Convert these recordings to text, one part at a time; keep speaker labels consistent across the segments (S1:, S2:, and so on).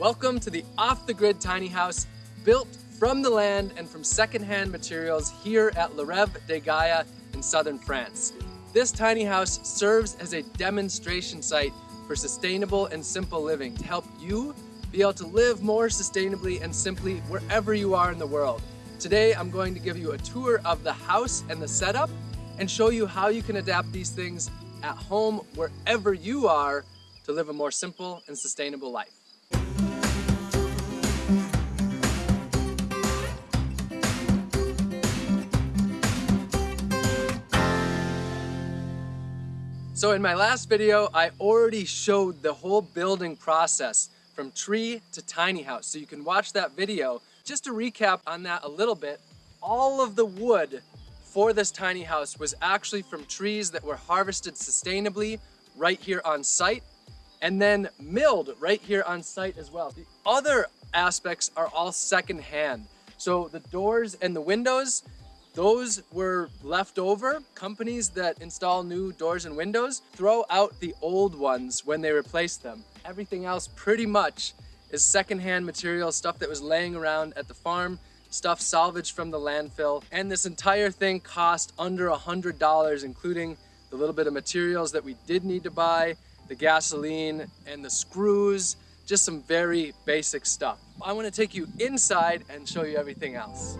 S1: Welcome to the Off the Grid Tiny House, built from the land and from secondhand materials here at Le Rêve de Gaia in southern France. This tiny house serves as a demonstration site for sustainable and simple living to help you be able to live more sustainably and simply wherever you are in the world. Today, I'm going to give you a tour of the house and the setup and show you how you can adapt these things at home wherever you are to live a more simple and sustainable life. So in my last video, I already showed the whole building process from tree to tiny house. So you can watch that video. Just to recap on that a little bit, all of the wood for this tiny house was actually from trees that were harvested sustainably right here on site and then milled right here on site as well. The other aspects are all secondhand. So the doors and the windows, those were left over. Companies that install new doors and windows throw out the old ones when they replace them. Everything else pretty much is secondhand material, stuff that was laying around at the farm, stuff salvaged from the landfill. And this entire thing cost under a $100, including the little bit of materials that we did need to buy, the gasoline and the screws, just some very basic stuff. I wanna take you inside and show you everything else.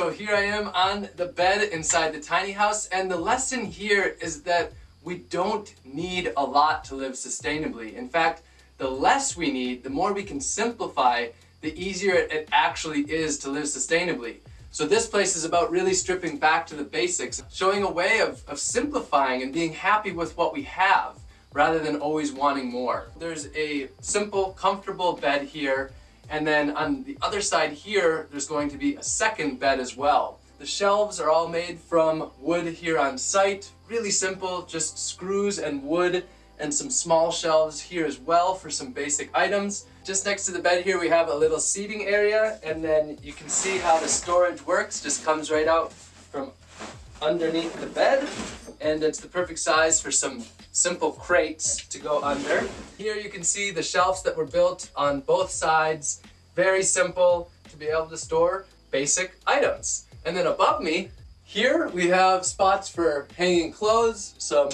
S1: So here I am on the bed inside the tiny house and the lesson here is that we don't need a lot to live sustainably. In fact, the less we need, the more we can simplify, the easier it actually is to live sustainably. So this place is about really stripping back to the basics, showing a way of, of simplifying and being happy with what we have rather than always wanting more. There's a simple, comfortable bed here and then on the other side here, there's going to be a second bed as well. The shelves are all made from wood here on site. Really simple, just screws and wood and some small shelves here as well for some basic items. Just next to the bed here we have a little seating area and then you can see how the storage works. Just comes right out from underneath the bed and it's the perfect size for some simple crates to go under. Here you can see the shelves that were built on both sides. Very simple to be able to store basic items. And then above me, here we have spots for hanging clothes, some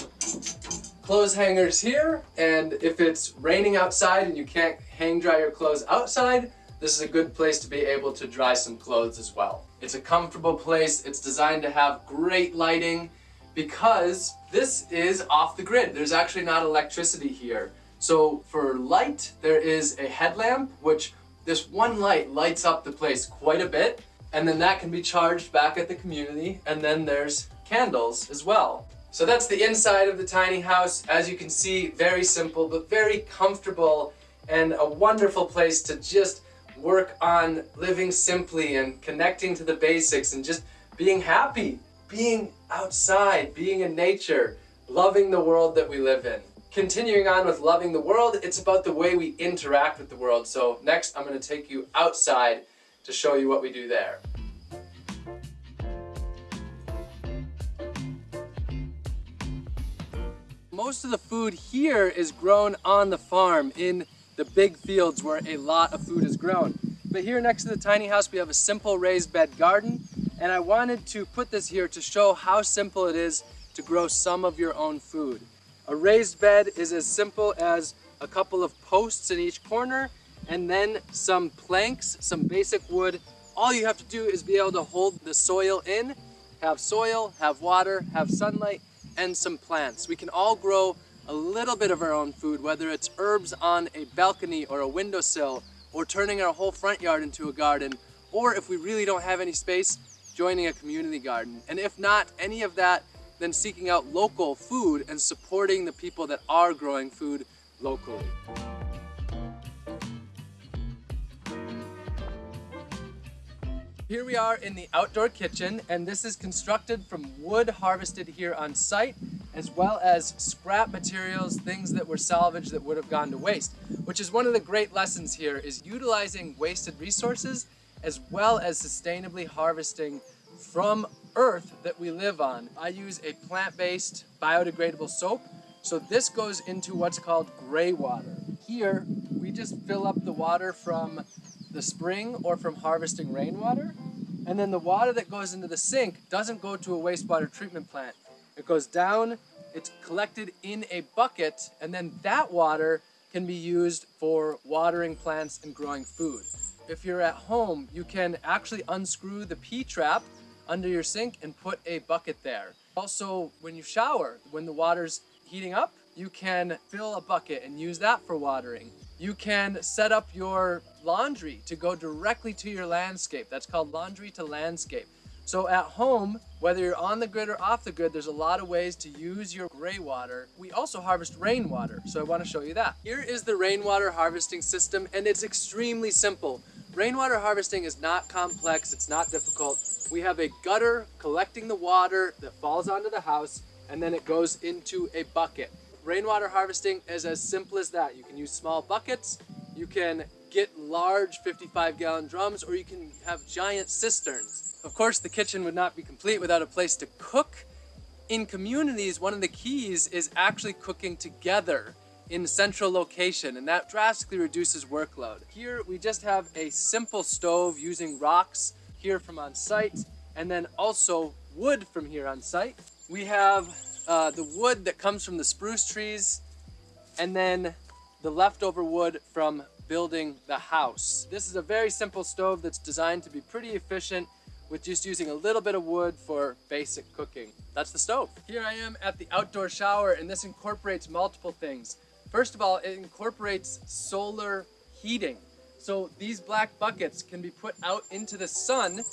S1: clothes hangers here, and if it's raining outside and you can't hang dry your clothes outside, this is a good place to be able to dry some clothes as well. It's a comfortable place, it's designed to have great lighting, because this is off the grid. There's actually not electricity here. So for light, there is a headlamp, which this one light lights up the place quite a bit, and then that can be charged back at the community, and then there's candles as well. So that's the inside of the tiny house. As you can see, very simple, but very comfortable and a wonderful place to just work on living simply and connecting to the basics and just being happy being outside, being in nature, loving the world that we live in. Continuing on with loving the world, it's about the way we interact with the world. So next I'm going to take you outside to show you what we do there. Most of the food here is grown on the farm in the big fields where a lot of food is grown. But here next to the tiny house we have a simple raised bed garden and I wanted to put this here to show how simple it is to grow some of your own food. A raised bed is as simple as a couple of posts in each corner and then some planks, some basic wood. All you have to do is be able to hold the soil in, have soil, have water, have sunlight, and some plants. We can all grow a little bit of our own food, whether it's herbs on a balcony or a windowsill, or turning our whole front yard into a garden, or if we really don't have any space, joining a community garden. And if not any of that, then seeking out local food and supporting the people that are growing food locally. Here we are in the outdoor kitchen and this is constructed from wood harvested here on site as well as scrap materials, things that were salvaged that would have gone to waste. Which is one of the great lessons here is utilizing wasted resources as well as sustainably harvesting from earth that we live on. I use a plant-based biodegradable soap So this goes into what's called gray water. Here, we just fill up the water from the spring or from harvesting rainwater. And then the water that goes into the sink doesn't go to a wastewater treatment plant. It goes down, it's collected in a bucket, and then that water can be used for watering plants and growing food. If you're at home, you can actually unscrew the P-trap under your sink and put a bucket there. Also, when you shower, when the water's heating up, you can fill a bucket and use that for watering. You can set up your laundry to go directly to your landscape. That's called laundry to landscape. So at home, whether you're on the grid or off the grid, there's a lot of ways to use your gray water. We also harvest rainwater, so I want to show you that. Here is the rainwater harvesting system, and it's extremely simple. Rainwater harvesting is not complex, it's not difficult. We have a gutter collecting the water that falls onto the house, and then it goes into a bucket. Rainwater harvesting is as simple as that. You can use small buckets, you can get large 55 gallon drums, or you can have giant cisterns. Of course, the kitchen would not be complete without a place to cook. In communities, one of the keys is actually cooking together in a central location, and that drastically reduces workload. Here, we just have a simple stove using rocks here from on site, and then also wood from here on site. We have uh, the wood that comes from the spruce trees, and then the leftover wood from building the house. This is a very simple stove that's designed to be pretty efficient with just using a little bit of wood for basic cooking. That's the stove. Here I am at the outdoor shower and this incorporates multiple things. First of all, it incorporates solar heating. So these black buckets can be put out into the sun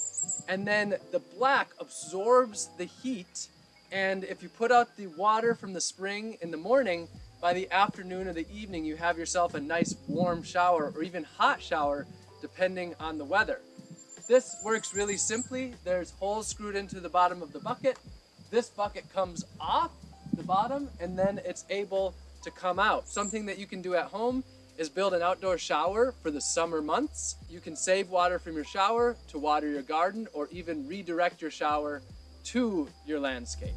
S1: and then the black absorbs the heat and if you put out the water from the spring in the morning, by the afternoon or the evening, you have yourself a nice warm shower or even hot shower, depending on the weather. This works really simply. There's holes screwed into the bottom of the bucket. This bucket comes off the bottom and then it's able to come out. Something that you can do at home is build an outdoor shower for the summer months. You can save water from your shower to water your garden or even redirect your shower to your landscape.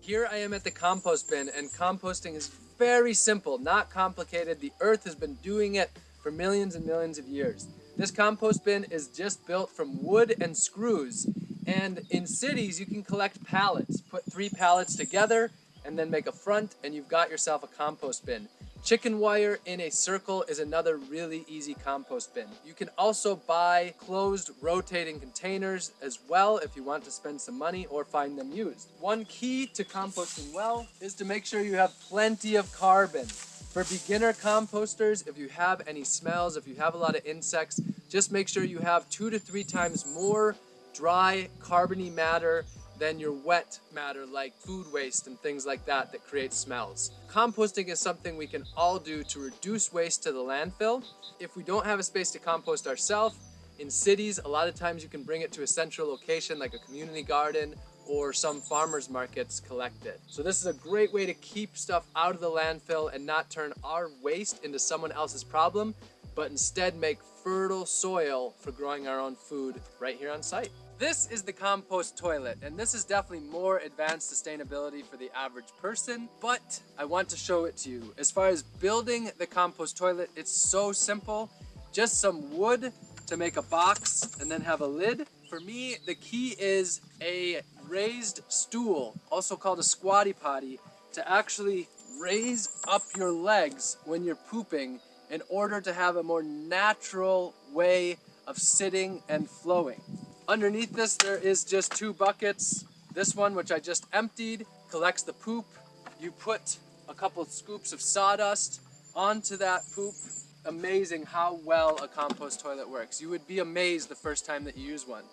S1: Here I am at the compost bin and composting is very simple, not complicated. The earth has been doing it for millions and millions of years. This compost bin is just built from wood and screws. And in cities, you can collect pallets. Put three pallets together and then make a front and you've got yourself a compost bin. Chicken wire in a circle is another really easy compost bin. You can also buy closed rotating containers as well if you want to spend some money or find them used. One key to composting well is to make sure you have plenty of carbon. For beginner composters, if you have any smells, if you have a lot of insects, just make sure you have two to three times more dry carbony matter than your wet matter like food waste and things like that that create smells. Composting is something we can all do to reduce waste to the landfill. If we don't have a space to compost ourselves, in cities, a lot of times you can bring it to a central location like a community garden or some farmers markets collect it. So this is a great way to keep stuff out of the landfill and not turn our waste into someone else's problem, but instead make fertile soil for growing our own food right here on site. This is the compost toilet, and this is definitely more advanced sustainability for the average person, but I want to show it to you. As far as building the compost toilet, it's so simple. Just some wood to make a box and then have a lid. For me, the key is a raised stool, also called a squatty potty, to actually raise up your legs when you're pooping in order to have a more natural way of sitting and flowing. Underneath this, there is just two buckets. This one, which I just emptied, collects the poop. You put a couple scoops of sawdust onto that poop. Amazing how well a compost toilet works. You would be amazed the first time that you use one.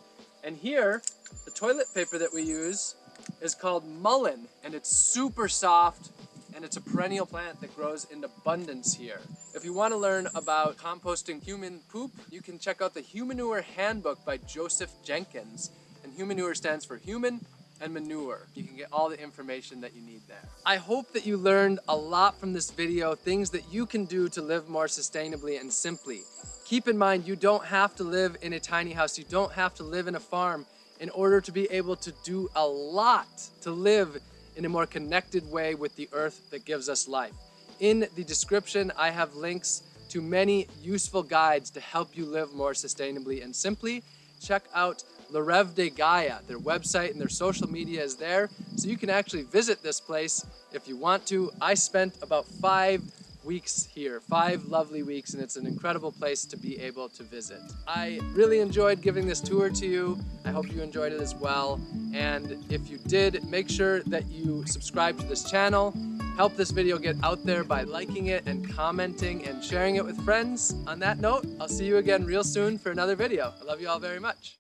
S1: And here, the toilet paper that we use is called mullein, and it's super soft, and it's a perennial plant that grows in abundance here. If you want to learn about composting human poop, you can check out the Humanure Handbook by Joseph Jenkins. And Humanure stands for human and manure. You can get all the information that you need there. I hope that you learned a lot from this video, things that you can do to live more sustainably and simply. Keep in mind, you don't have to live in a tiny house. You don't have to live in a farm in order to be able to do a lot to live in a more connected way with the earth that gives us life. In the description, I have links to many useful guides to help you live more sustainably and simply. Check out Rêve de Gaia. Their website and their social media is there, so you can actually visit this place if you want to. I spent about five weeks here, five lovely weeks, and it's an incredible place to be able to visit. I really enjoyed giving this tour to you. I hope you enjoyed it as well. And if you did, make sure that you subscribe to this channel. Help this video get out there by liking it and commenting and sharing it with friends. On that note, I'll see you again real soon for another video. I love you all very much.